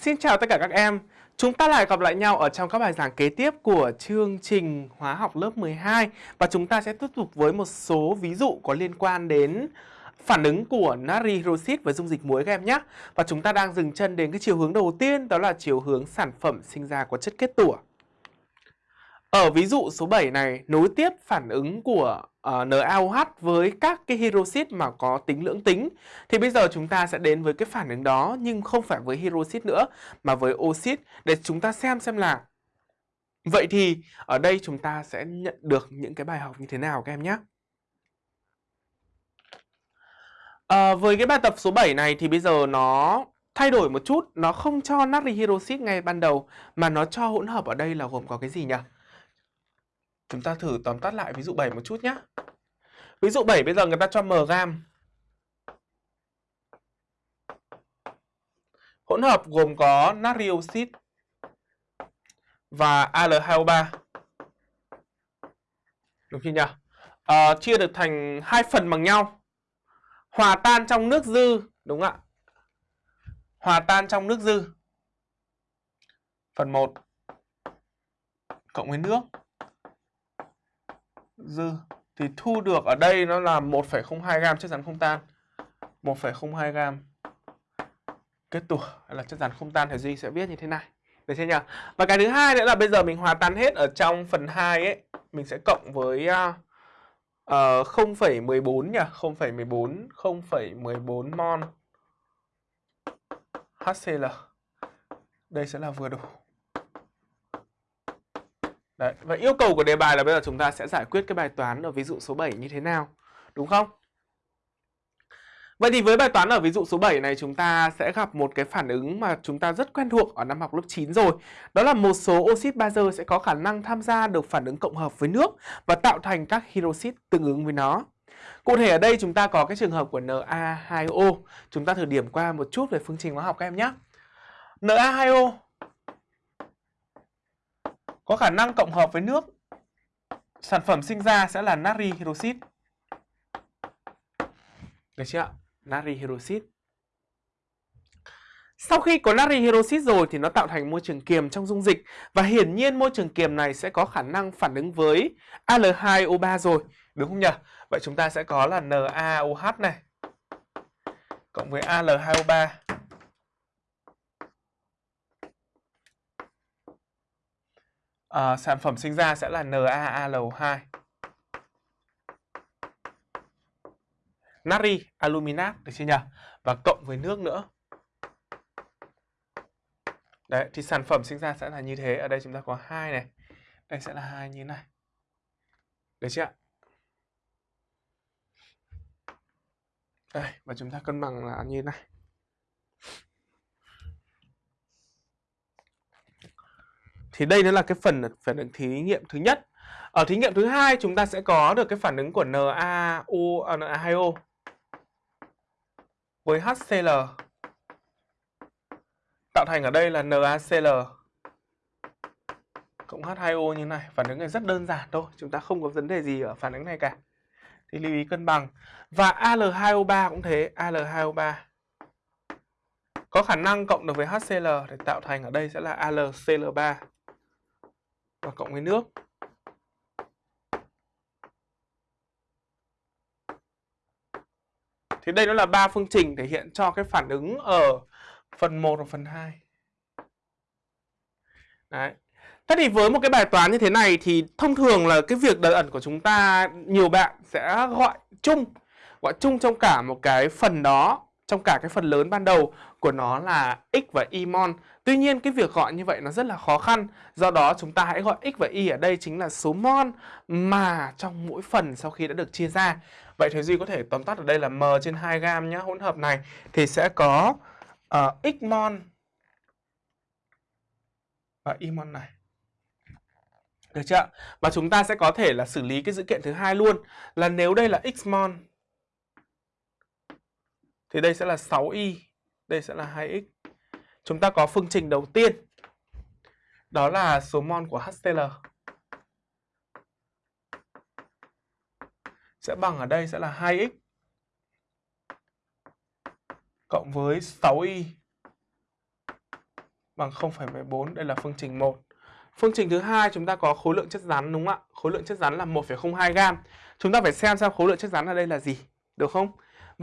Xin chào tất cả các em. Chúng ta lại gặp lại nhau ở trong các bài giảng kế tiếp của chương trình hóa học lớp 12 và chúng ta sẽ tiếp tục với một số ví dụ có liên quan đến phản ứng của natri hydroxit với dung dịch muối các em nhé. Và chúng ta đang dừng chân đến cái chiều hướng đầu tiên, đó là chiều hướng sản phẩm sinh ra của chất kết tủa. Ở ví dụ số 7 này nối tiếp phản ứng của ờ, uh, NaOH với các cái hydroxit mà có tính lưỡng tính thì bây giờ chúng ta sẽ đến với cái phản ứng đó nhưng không phải với hydroxit nữa mà với oxit để chúng ta xem xem là vậy thì ở đây chúng ta sẽ nhận được những cái bài học như thế nào các em nhé. À, với cái bài tập số 7 này thì bây giờ nó thay đổi một chút, nó không cho natri hydroxit ngay ban đầu mà nó cho hỗn hợp ở đây là gồm có cái gì nhỉ? Chúng ta thử tóm tắt lại ví dụ 7 một chút nhé. Ví dụ 7 bây giờ người ta cho m gam. Hỗn hợp gồm có natri oxit và Al2O3. Đúng chưa nhỉ? À, chia được thành hai phần bằng nhau. Hòa tan trong nước dư, đúng ạ? Hòa tan trong nước dư. Phần 1 cộng với nước dư thì thu được ở đây nó là 1,02 gam chất rắn không tan. 1,02 gam kết tủa hay là chất rắn không tan thì Duy sẽ viết như thế này. Được chưa nhỉ? Và cái thứ hai nữa là bây giờ mình hòa tan hết ở trong phần 2 ấy, mình sẽ cộng với uh, uh, 0,14 nhỉ, 0,14 0,14 mol HCl. Đây sẽ là vừa đủ. Đấy, và yêu cầu của đề bài là bây giờ chúng ta sẽ giải quyết cái bài toán ở ví dụ số 7 như thế nào, đúng không? Vậy thì với bài toán ở ví dụ số 7 này chúng ta sẽ gặp một cái phản ứng mà chúng ta rất quen thuộc ở năm học lớp 9 rồi. Đó là một số oxit bazơ sẽ có khả năng tham gia được phản ứng cộng hợp với nước và tạo thành các hydroxit tương ứng với nó. Cụ thể ở đây chúng ta có cái trường hợp của Na2O. Chúng ta thử điểm qua một chút về phương trình hóa học các em nhé. Na2O có khả năng cộng hợp với nước. Sản phẩm sinh ra sẽ là natri hydroxit. Được chưa ạ? Natri hydroxit. Sau khi có natri hydroxit rồi thì nó tạo thành môi trường kiềm trong dung dịch và hiển nhiên môi trường kiềm này sẽ có khả năng phản ứng với Al2O3 rồi, đúng không nhỉ? Vậy chúng ta sẽ có là NaOH này cộng với Al2O3 à, sản phẩm sinh ra sẽ là NaAlO2. Natri aluminat được chưa nhỉ? Và cộng với nước nữa. Đấy, thì sản phẩm sinh ra sẽ là như thế. Ở đây chúng ta có hai này. Đây sẽ là hai như thế này. Được chưa ạ? Đây, và chúng ta cân bằng là như thế này. Thì đây nó là cái phần phản ứng thí nghiệm thứ nhất. Ở thí nghiệm thứ hai chúng ta sẽ có được cái phản ứng của NaO à, Na2O với HCl tạo thành ở đây là NaCl cộng H2O như này. Phản ứng này rất đơn giản thôi, chúng ta không có vấn đề gì ở phản ứng này cả. Thì lưu ý cân bằng. Và Al2O3 cũng thế, Al2O3 có khả năng cộng được với HCl để tạo thành ở đây sẽ là AlCl3 và cộng với nước. Thì đây nó là ba phương trình thể hiện cho cái phản ứng ở phần 1 và phần 2. Đấy. Thế thì với một cái bài toán như thế này thì thông thường là cái việc đợt ẩn của chúng ta, nhiều bạn sẽ gọi chung gọi chung trong cả một cái phần đó, trong cả cái phần lớn ban đầu của nó là x và y mol. Tuy nhiên cái việc gọi như vậy nó rất là khó khăn. Do đó chúng ta hãy gọi x và y ở đây chính là số mol mà trong mỗi phần sau khi đã được chia ra. Vậy thì Duy có thể tóm tắt ở đây là m trên 2 gam nhé. Hỗn hợp này thì sẽ có uh, x mol và y mol này. Được chưa? Và chúng ta sẽ có thể là xử lý cái dữ kiện thứ hai luôn là nếu đây là x mol thì đây sẽ là 6y, đây sẽ là 2x. Chúng ta có phương trình đầu tiên. Đó là số mol của HCl. Sẽ bằng ở đây sẽ là 2x cộng với 6y bằng 0,14, đây là phương trình 1. Phương trình thứ hai chúng ta có khối lượng chất rắn đúng không ạ? Khối lượng chất rắn là 1,02 gam. Chúng ta phải xem xem khối lượng chất rắn ở đây là gì, được không?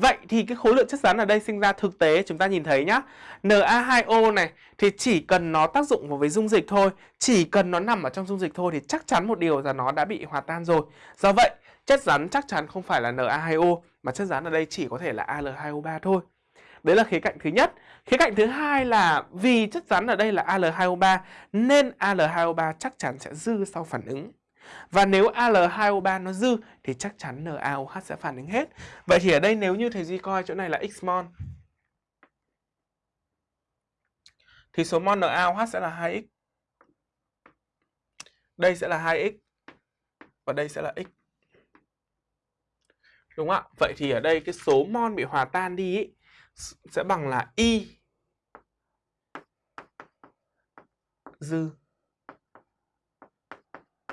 Vậy thì cái khối lượng chất rắn ở đây sinh ra thực tế chúng ta nhìn thấy nhá. Na2O này thì chỉ cần nó tác dụng vào với dung dịch thôi, chỉ cần nó nằm ở trong dung dịch thôi thì chắc chắn một điều là nó đã bị hòa tan rồi. Do vậy, chất rắn chắc chắn không phải là Na2O mà chất rắn ở đây chỉ có thể là Al2O3 thôi. Đấy là khía cạnh thứ nhất. Khía cạnh thứ hai là vì chất rắn ở đây là Al2O3 nên Al2O3 chắc chắn sẽ dư sau phản ứng. Và nếu Al2O3 nó dư thì chắc chắn NaOH sẽ phản ứng hết. Vậy thì ở đây nếu như thầy Duy coi chỗ này là x mol thì số mol NaOH sẽ là 2x. Đây sẽ là 2x và đây sẽ là x. Đúng không ạ? Vậy thì ở đây cái số mol bị hòa tan đi ý, sẽ bằng là y dư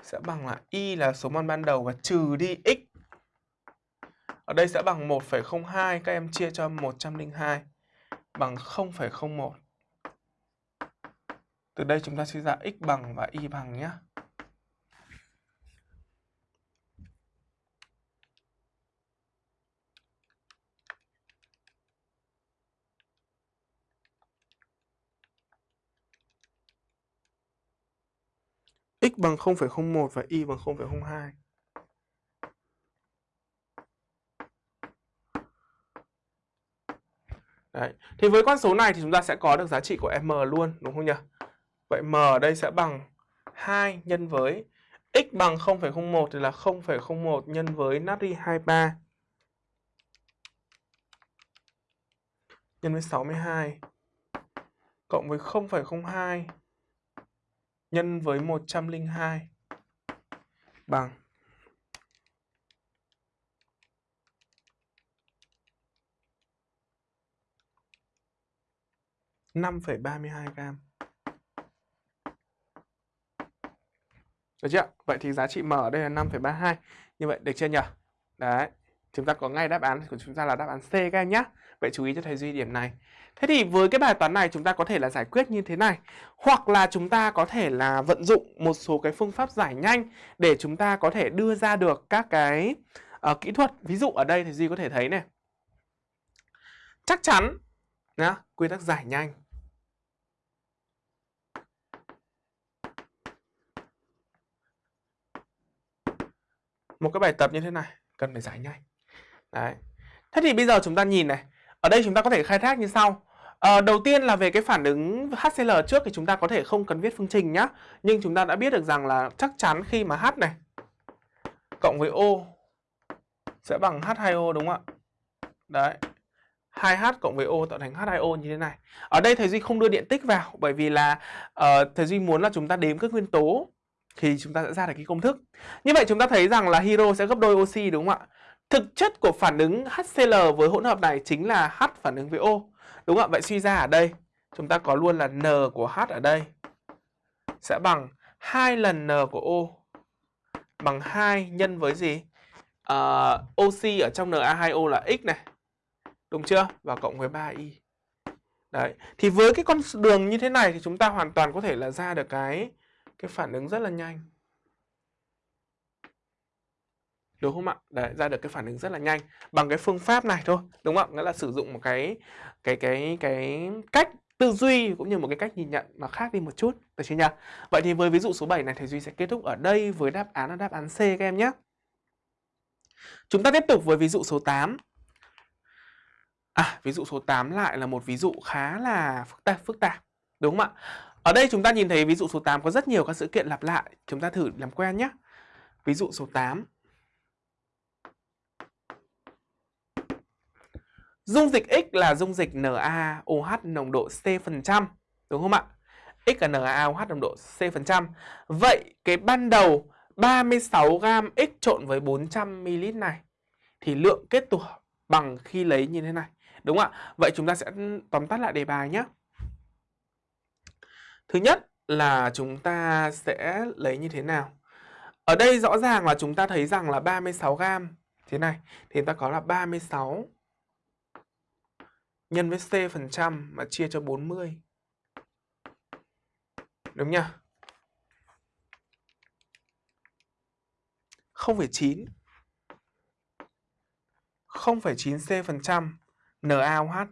sẽ bằng là y là số mol ban đầu và trừ đi x. Ở đây sẽ bằng 1,02 các em chia cho 102 bằng 0,01. Từ đây chúng ta suy ra x bằng và y bằng nhé. X bằng 0,01 và y bằng 0,02. Đấy. Thì với con số này thì chúng ta sẽ có được giá trị của m luôn, đúng không nhỉ? Vậy m ở đây sẽ bằng 2 nhân với x bằng 0,01 thì là 0,01 nhân với natri 23 nhân với 62 cộng với 0,02 nhân với 102 bằng 5,32 gram. Được chưa? Vậy thì giá trị M ở đây là 5,32. Như vậy được chưa nhỉ? Đấy. Chúng ta có ngay đáp án của chúng ta là đáp án C các em nhé. Vậy chú ý cho thầy Duy điểm này. Thế thì với cái bài toán này chúng ta có thể là giải quyết như thế này. Hoặc là chúng ta có thể là vận dụng một số cái phương pháp giải nhanh Để chúng ta có thể đưa ra được các cái uh, kỹ thuật. Ví dụ ở đây thì Duy có thể thấy này. Chắc chắn nhá, quy tắc giải nhanh. Một cái bài tập như thế này cần phải giải nhanh. Đấy. Thế thì bây giờ chúng ta nhìn này ở đây chúng ta có thể khai thác như sau. À, đầu tiên là về cái phản ứng HCl trước thì chúng ta có thể không cần viết phương trình nhá. Nhưng chúng ta đã biết được rằng là chắc chắn khi mà H này cộng với O sẽ bằng H2O đúng không ạ? Đấy. 2H cộng với O tạo thành H2O như thế này. Ở đây thầy Duy không đưa điện tích vào bởi vì là uh, thầy Duy muốn là chúng ta đếm các nguyên tố thì chúng ta sẽ ra được cái công thức. Như vậy chúng ta thấy rằng là hydro sẽ gấp đôi oxy đúng không ạ? Thực chất của phản ứng HCl với hỗn hợp này chính là H phản ứng với O. Đúng không ạ? Vậy suy ra ở đây chúng ta có luôn là N của H ở đây sẽ bằng 2 lần N của O bằng 2 nhân với gì? Ờ, à, oxy ở trong Na2O là X này. Đúng chưa? Và cộng với 3Y. Đấy. Thì với cái con đường như thế này thì chúng ta hoàn toàn có thể là ra được cái cái phản ứng rất là nhanh đúng không ạ? Đấy, ra được cái phản ứng rất là nhanh bằng cái phương pháp này thôi, đúng không ạ? Nghĩa là sử dụng một cái cái cái cái cách tư duy cũng như một cái cách nhìn nhận mà khác đi một chút, được chưa nhỉ? Vậy thì với ví dụ số 7 này thầy Duy sẽ kết thúc ở đây với đáp án là đáp án C các em nhé. Chúng ta tiếp tục với ví dụ số 8. À, ví dụ số 8 lại là một ví dụ khá là phức tạp phức tạp, đúng không ạ? Ở đây chúng ta nhìn thấy ví dụ số 8 có rất nhiều các sự kiện lặp lại, chúng ta thử làm quen nhé. Ví dụ số 8 Dung dịch X là dung dịch NaOH nồng độ C%, đúng không ạ? X là NaOH nồng độ C%. Vậy cái ban đầu 36 gam X trộn với 400 ml này thì lượng kết tủa bằng khi lấy như thế này. Đúng không ạ? Vậy chúng ta sẽ tóm tắt lại đề bài nhé. Thứ nhất là chúng ta sẽ lấy như thế nào? Ở đây rõ ràng là chúng ta thấy rằng là 36 gam thế này thì ta có là 36 nhân với C% phần trăm mà chia cho 40 đúng nhá 0,9 0,9C phần trăm NaOH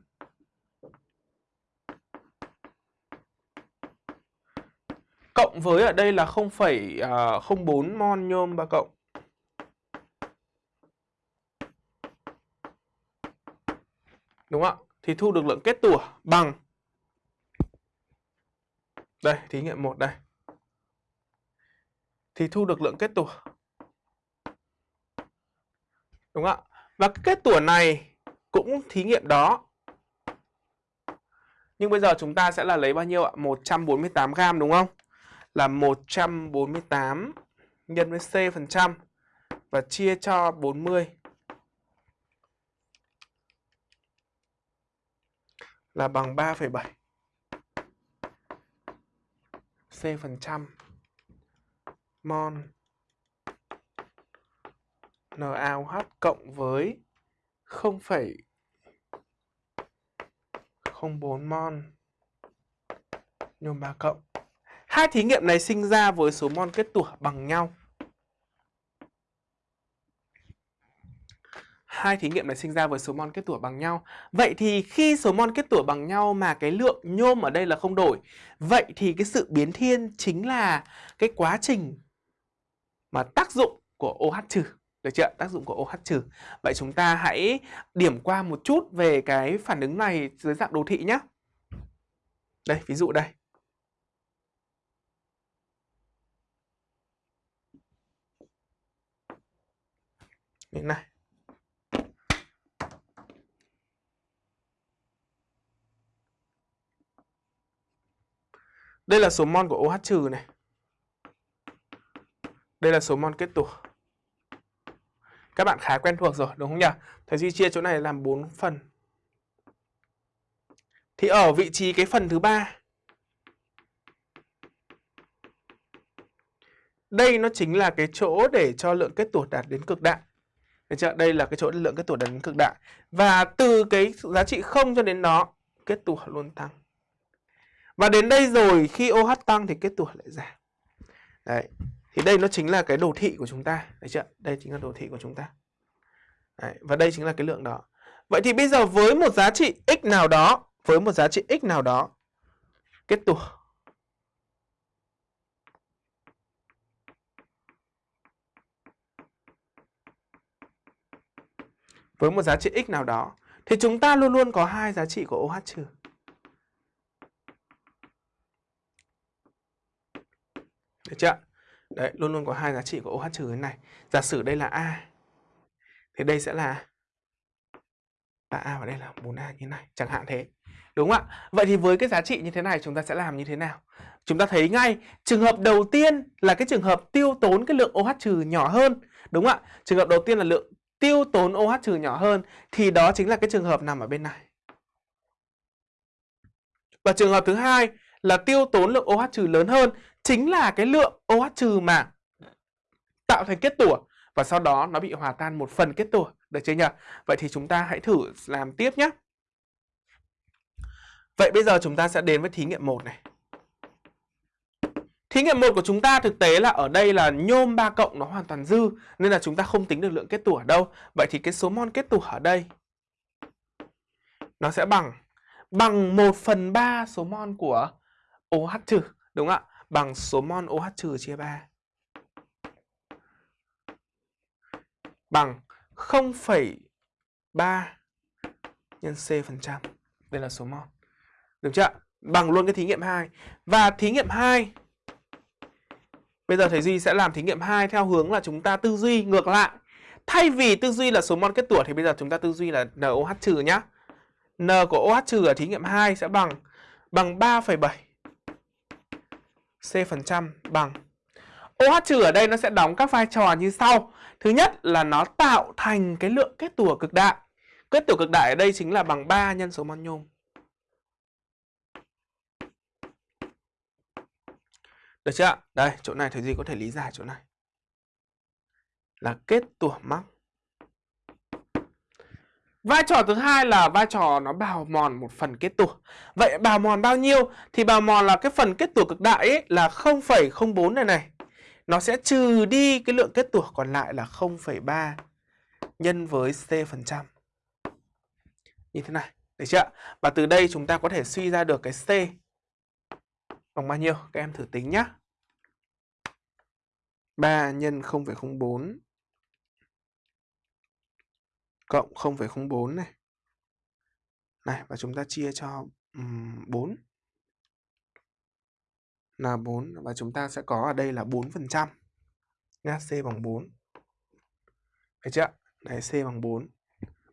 cộng với ở đây là 0,04 à, mol nhôm 3 cộng. Đúng không ạ? Thì thu được lượng kết tủa bằng Đây, thí nghiệm 1 đây. Thì thu được lượng kết tủa. Đúng không ạ? Và cái kết tủa này cũng thí nghiệm đó. Nhưng bây giờ chúng ta sẽ là lấy bao nhiêu ạ? 148 gram đúng không? là 148 nhân với C phần trăm và chia cho 40 là bằng 3,7 C phần trăm mol NaOH cộng với 0,04 mol nhôm 3 cộng Hai thí nghiệm này sinh ra với số mol kết tủa bằng nhau. Hai thí nghiệm này sinh ra với số mol kết tủa bằng nhau. Vậy thì khi số mol kết tủa bằng nhau mà cái lượng nhôm ở đây là không đổi, vậy thì cái sự biến thiên chính là cái quá trình mà tác dụng của OH trừ. Được chưa? Tác dụng của OH trừ. Vậy chúng ta hãy điểm qua một chút về cái phản ứng này dưới dạng đồ thị nhé. Đây, ví dụ đây. như này Đây là số mol của OH trừ này. Đây là số mol kết tủa. Các bạn khá quen thuộc rồi đúng không nhỉ? Thầy Duy chia chỗ này làm 4 phần. Thì ở vị trí cái phần thứ ba Đây nó chính là cái chỗ để cho lượng kết tủa đạt đến cực đại. Được chưa? Đây là cái chỗ lượng kết tủa đạt đến cực đại. Và từ cái giá trị 0 cho đến đó, kết tủa luôn tăng. Và đến đây rồi khi OH tăng thì kết tủa lại giảm. Đấy. Thì đây nó chính là cái đồ thị của chúng ta. Đấy chưa? Đây chính là đồ thị của chúng ta. Đấy. Và đây chính là cái lượng đó. Vậy thì bây giờ với một giá trị x nào đó, với một giá trị x nào đó, kết tủa với một giá trị x nào đó thì chúng ta luôn luôn có hai giá trị của OH trừ. Được chưa? Đấy, luôn luôn có hai giá trị của OH trừ thế này. Giả sử đây là A. Thì đây sẽ là là A và đây là 4A như này, chẳng hạn thế. Đúng không ạ? Vậy thì với cái giá trị như thế này chúng ta sẽ làm như thế nào? Chúng ta thấy ngay trường hợp đầu tiên là cái trường hợp tiêu tốn cái lượng OH trừ nhỏ hơn. Đúng không ạ? Trường hợp đầu tiên là lượng tiêu tốn OH trừ nhỏ hơn thì đó chính là cái trường hợp nằm ở bên này. Và trường hợp thứ hai là tiêu tốn lượng OH trừ lớn hơn chính là cái lượng OH trừ mà tạo thành kết tủa và sau đó nó bị hòa tan một phần kết tủa, được chưa nhỉ? Vậy thì chúng ta hãy thử làm tiếp nhé. Vậy bây giờ chúng ta sẽ đến với thí nghiệm 1 này. Thí nghiệm 1 của chúng ta thực tế là ở đây là nhôm 3 cộng nó hoàn toàn dư nên là chúng ta không tính được lượng kết tủa ở đâu. Vậy thì cái số mol kết tủa ở đây nó sẽ bằng bằng 1 phần 3 số mol của OH trừ, đúng không ạ? Bằng số mol OH trừ chia 3. Bằng 0,3 nhân C phần trăm. Đây là số mol. Được chưa? Bằng luôn cái thí nghiệm 2. Và thí nghiệm 2 Bây giờ thầy Duy sẽ làm thí nghiệm 2 theo hướng là chúng ta tư duy ngược lại. Thay vì tư duy là số mol kết tủa thì bây giờ chúng ta tư duy là NOH trừ nhá. N của OH trừ ở thí nghiệm 2 sẽ bằng bằng 3,7 C phần trăm bằng OH trừ ở đây nó sẽ đóng các vai trò như sau. Thứ nhất là nó tạo thành cái lượng kết tủa cực đại. Kết tủa cực đại ở đây chính là bằng 3 nhân số mol nhôm. Được chưa ạ? Đây, chỗ này thầy Duy có thể lý giải chỗ này. Là kết tủa mắc. Vai trò thứ hai là vai trò nó bào mòn một phần kết tủa. Vậy bào mòn bao nhiêu? Thì bào mòn là cái phần kết tủa cực đại ấy là 0,04 này này. Nó sẽ trừ đi cái lượng kết tủa còn lại là 0,3 nhân với C phần trăm. Như thế này, được chưa? Và từ đây chúng ta có thể suy ra được cái C bằng bao nhiêu? Các em thử tính nhé. 3 nhân 0,04 cộng 0,04 này. Này và chúng ta chia cho um, 4 là 4 và chúng ta sẽ có ở đây là 4%. Nhá, C bằng 4. Thấy chưa? Đấy C bằng 4.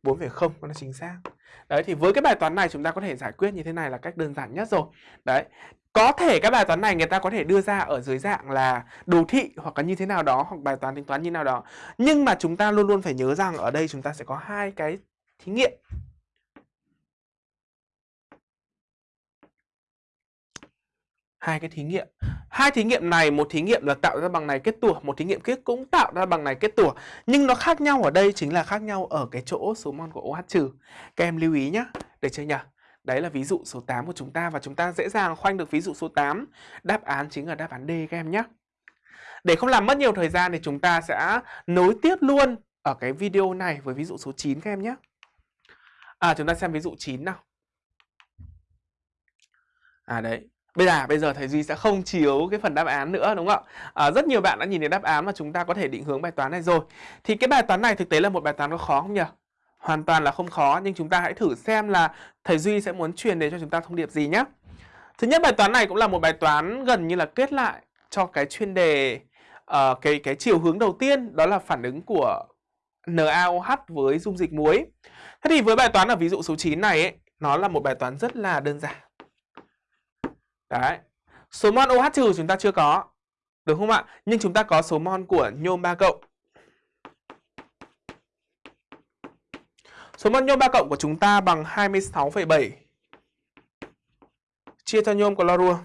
4,0 nó chính xác. Đấy thì với cái bài toán này chúng ta có thể giải quyết như thế này là cách đơn giản nhất rồi. Đấy. Có thể các bài toán này người ta có thể đưa ra ở dưới dạng là đồ thị hoặc là như thế nào đó hoặc bài toán tính toán như nào đó. Nhưng mà chúng ta luôn luôn phải nhớ rằng ở đây chúng ta sẽ có hai cái thí nghiệm. Hai cái thí nghiệm. Hai thí nghiệm này, một thí nghiệm là tạo ra bằng này kết tủa, một thí nghiệm kia cũng tạo ra bằng này kết tủa. Nhưng nó khác nhau ở đây chính là khác nhau ở cái chỗ số mol của OH trừ. Các em lưu ý nhé, được chưa nhỉ? Đấy là ví dụ số 8 của chúng ta và chúng ta dễ dàng khoanh được ví dụ số 8. Đáp án chính là đáp án D các em nhé. Để không làm mất nhiều thời gian thì chúng ta sẽ nối tiếp luôn ở cái video này với ví dụ số 9 các em nhé. À chúng ta xem ví dụ 9 nào. À đấy, Bây giờ bây giờ thầy Duy sẽ không chiếu cái phần đáp án nữa đúng không ạ? À, rất nhiều bạn đã nhìn thấy đáp án mà chúng ta có thể định hướng bài toán này rồi. Thì cái bài toán này thực tế là một bài toán có khó không nhỉ? Hoàn toàn là không khó nhưng chúng ta hãy thử xem là thầy Duy sẽ muốn truyền đến cho chúng ta thông điệp gì nhé. Thứ nhất bài toán này cũng là một bài toán gần như là kết lại cho cái chuyên đề uh, cái cái chiều hướng đầu tiên đó là phản ứng của NaOH với dung dịch muối. Thế thì với bài toán ở ví dụ số 9 này ấy, nó là một bài toán rất là đơn giản. Đấy. Số mol OH trừ chúng ta chưa có. Được không ạ? Nhưng chúng ta có số mol của nhôm 3 cộng. Số mol nhôm 3 cộng của chúng ta bằng 26,7 chia cho nhôm clorua.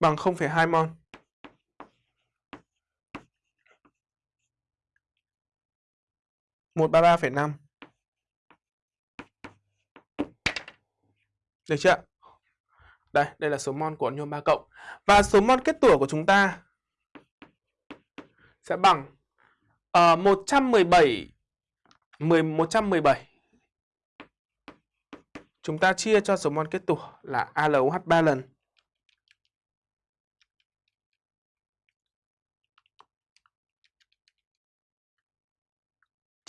Bằng 0,2 mol. 133,5 Được chưa? Đây, đây là số mol của nhôm 3 cộng. Và số mol kết tủa của chúng ta sẽ bằng uh, 117 10 117. Chúng ta chia cho số mol kết tủa là ALOH 3 lần.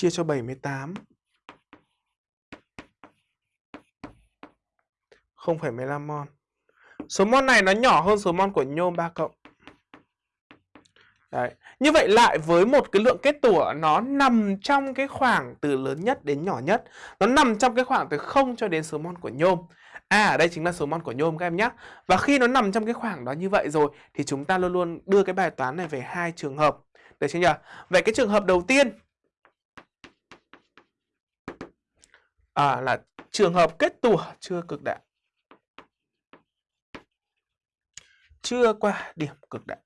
chia cho 78 0,15 mol. Số mol này nó nhỏ hơn số mol của nhôm 3 cộng. Đấy. Như vậy lại với một cái lượng kết tủa nó nằm trong cái khoảng từ lớn nhất đến nhỏ nhất. Nó nằm trong cái khoảng từ 0 cho đến số mol của nhôm. À ở đây chính là số mol của nhôm các em nhé. Và khi nó nằm trong cái khoảng đó như vậy rồi thì chúng ta luôn luôn đưa cái bài toán này về hai trường hợp. Được chưa nhỉ? Vậy cái trường hợp đầu tiên à, là trường hợp kết tủa chưa cực đại chưa qua điểm cực đại.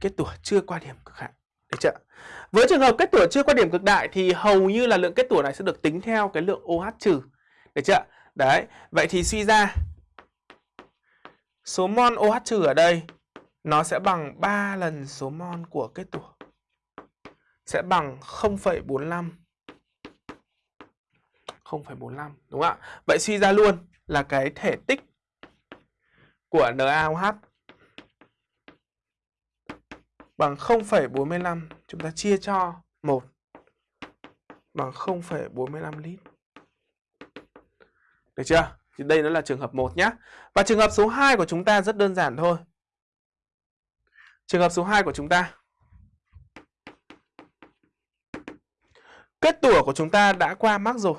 Kết tủa chưa qua điểm cực hạn. Được chưa? Với trường hợp kết tủa chưa qua điểm cực đại thì hầu như là lượng kết tủa này sẽ được tính theo cái lượng OH trừ. Được chưa? Đấy vậy thì suy ra số mol OH trừ ở đây nó sẽ bằng 3 lần số mol của kết tủa. Sẽ bằng 0,45 0,45 đúng không ạ? Vậy suy ra luôn là cái thể tích của NaOH bằng 0,45 chúng ta chia cho 1 bằng 0,45 lít. Được chưa? Thì đây nó là trường hợp 1 nhé. Và trường hợp số 2 của chúng ta rất đơn giản thôi. Trường hợp số 2 của chúng ta Kết tủa của chúng ta đã qua mắc rồi.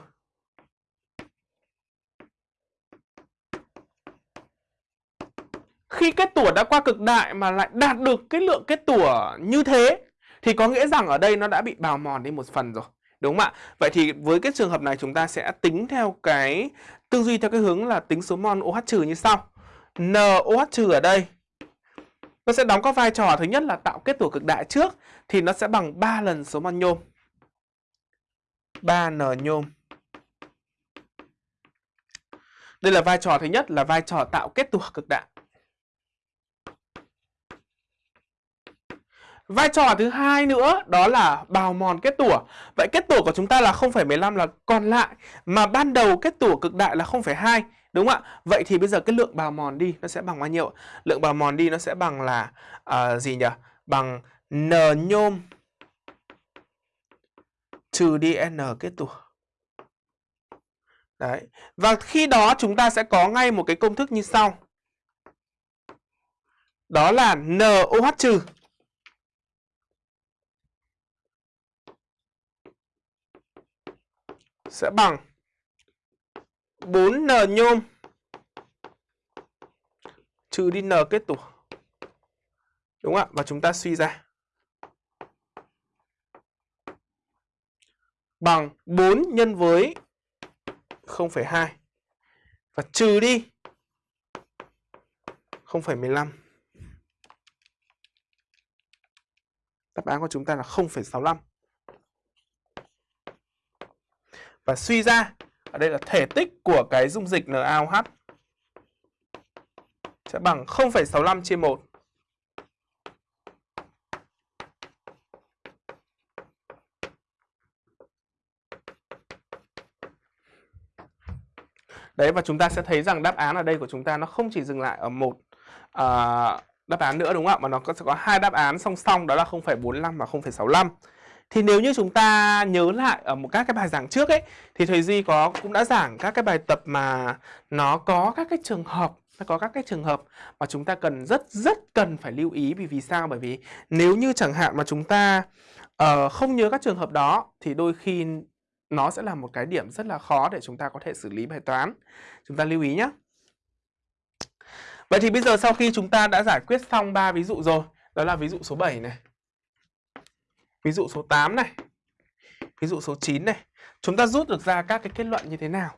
Khi kết tủa đã qua cực đại mà lại đạt được cái lượng kết tủa như thế, thì có nghĩa rằng ở đây nó đã bị bào mòn đi một phần rồi. Đúng không ạ? Vậy thì với cái trường hợp này chúng ta sẽ tính theo cái tư duy, theo cái hướng là tính số mol OH trừ như sau. NOH trừ ở đây, nó sẽ đóng có vai trò thứ nhất là tạo kết tủa cực đại trước, thì nó sẽ bằng 3 lần số mol nhôm. 3N nhôm. Đây là vai trò thứ nhất là vai trò tạo kết tủa cực đại. Vai trò thứ hai nữa đó là bào mòn kết tủa. Vậy kết tủa của chúng ta là 0,15 là còn lại mà ban đầu kết tủa cực đại là 0,2 đúng không ạ? Vậy thì bây giờ cái lượng bào mòn đi nó sẽ bằng bao nhiêu? Lượng bào mòn đi nó sẽ bằng là uh, gì nhỉ? Bằng n nhôm trừ đi n kết tủa. Đấy. Và khi đó chúng ta sẽ có ngay một cái công thức như sau. Đó là NOH trừ sẽ bằng 4N nhôm trừ đi N kết tủa. Đúng ạ? Và chúng ta suy ra. Bằng 4 nhân với 0,2 và trừ đi 0,15. Đáp án của chúng ta là 0,65. Và suy ra, ở đây là thể tích của cái dung dịch NaOH sẽ bằng 0,65 chia 1. Đấy và chúng ta sẽ thấy rằng đáp án ở đây của chúng ta nó không chỉ dừng lại ở một uh, đáp án nữa đúng không ạ? Mà nó sẽ có hai đáp án song song đó là 0,45 và 0,65. Thì nếu như chúng ta nhớ lại ở một các cái bài giảng trước ấy thì thầy Duy có cũng đã giảng các cái bài tập mà nó có các cái trường hợp nó có các cái trường hợp mà chúng ta cần rất rất cần phải lưu ý vì vì sao? Bởi vì nếu như chẳng hạn mà chúng ta uh, không nhớ các trường hợp đó thì đôi khi nó sẽ là một cái điểm rất là khó để chúng ta có thể xử lý bài toán. Chúng ta lưu ý nhé. Vậy thì bây giờ sau khi chúng ta đã giải quyết xong ba ví dụ rồi, đó là ví dụ số 7 này, ví dụ số 8 này, ví dụ số 9 này, chúng ta rút được ra các cái kết luận như thế nào?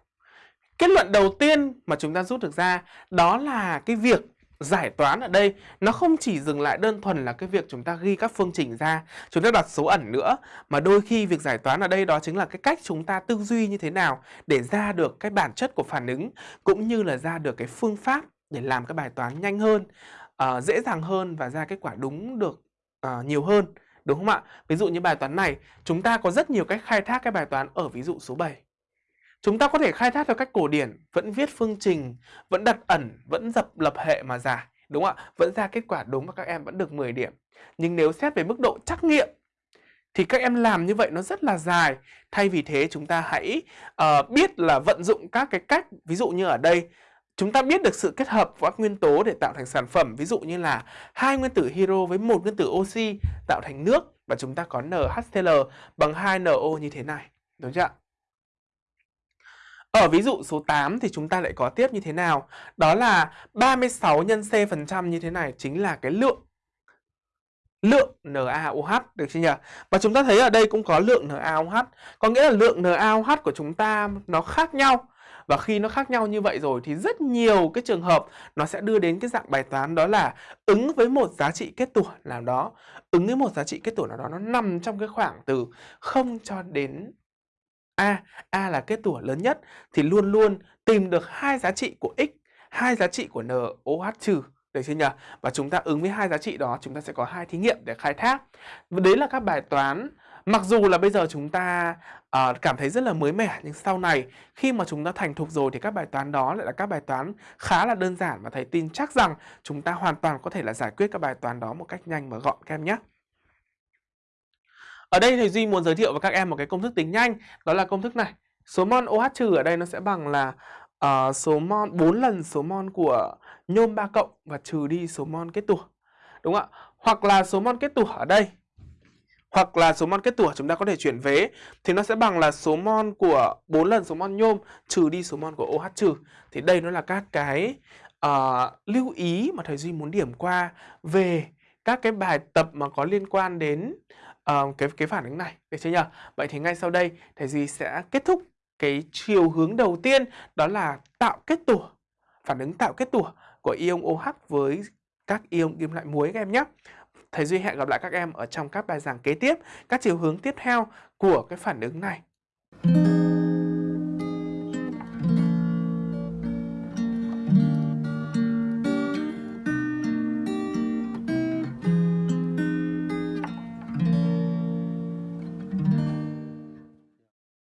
Kết luận đầu tiên mà chúng ta rút được ra đó là cái việc giải toán ở đây nó không chỉ dừng lại đơn thuần là cái việc chúng ta ghi các phương trình ra, chúng ta đặt số ẩn nữa mà đôi khi việc giải toán ở đây đó chính là cái cách chúng ta tư duy như thế nào để ra được cái bản chất của phản ứng cũng như là ra được cái phương pháp để làm cái bài toán nhanh hơn, uh, dễ dàng hơn và ra kết quả đúng được uh, nhiều hơn. Đúng không ạ? Ví dụ như bài toán này, chúng ta có rất nhiều cách khai thác cái bài toán ở ví dụ số 7. Chúng ta có thể khai thác theo cách cổ điển, vẫn viết phương trình, vẫn đặt ẩn, vẫn dập lập hệ mà giải. Đúng không ạ? Vẫn ra kết quả đúng và các em vẫn được 10 điểm. Nhưng nếu xét về mức độ trắc nghiệm thì các em làm như vậy nó rất là dài. Thay vì thế chúng ta hãy uh, biết là vận dụng các cái cách, ví dụ như ở đây chúng ta biết được sự kết hợp của các nguyên tố để tạo thành sản phẩm, ví dụ như là hai nguyên tử hydro với một nguyên tử oxy tạo thành nước và chúng ta có NHCl bằng 2NO như thế này. Đúng chưa ạ? Ở ví dụ số 8 thì chúng ta lại có tiếp như thế nào? Đó là 36 nhân C phần trăm như thế này chính là cái lượng lượng NaOH được chưa nhỉ? Và chúng ta thấy ở đây cũng có lượng NaOH, có nghĩa là lượng NaOH của chúng ta nó khác nhau. Và khi nó khác nhau như vậy rồi thì rất nhiều cái trường hợp nó sẽ đưa đến cái dạng bài toán đó là ứng với một giá trị kết tủa nào đó, ứng với một giá trị kết tủa nào đó nó nằm trong cái khoảng từ 0 cho đến A, A là kết tủa lớn nhất thì luôn luôn tìm được hai giá trị của x, hai giá trị của NOH trừ được chưa nhỉ? Và chúng ta ứng với hai giá trị đó chúng ta sẽ có hai thí nghiệm để khai thác. Và đấy là các bài toán mặc dù là bây giờ chúng ta uh, cảm thấy rất là mới mẻ nhưng sau này khi mà chúng ta thành thục rồi thì các bài toán đó lại là các bài toán khá là đơn giản và thầy tin chắc rằng chúng ta hoàn toàn có thể là giải quyết các bài toán đó một cách nhanh và gọn các em nhé. Ở đây thầy Duy muốn giới thiệu với các em một cái công thức tính nhanh, đó là công thức này. Số mol OH trừ ở đây nó sẽ bằng là uh, số mol 4 lần số mol của nhôm 3 cộng và trừ đi số mol kết tủa. Đúng không ạ? Hoặc là số mol kết tủa ở đây hoặc là số mol kết tủa chúng ta có thể chuyển vế thì nó sẽ bằng là số mol của 4 lần số mol nhôm trừ đi số mol của OH trừ. Thì đây nó là các cái uh, lưu ý mà thầy Duy muốn điểm qua về các cái bài tập mà có liên quan đến uh, cái cái phản ứng này, được chưa nhỉ? Vậy thì ngay sau đây thầy Duy sẽ kết thúc cái chiều hướng đầu tiên đó là tạo kết tủa, phản ứng tạo kết tủa của ion OH với các ion kim loại muối các em nhé. Thầy Duy hẹn gặp lại các em ở trong các bài giảng kế tiếp, các chiều hướng tiếp theo của cái phản ứng này.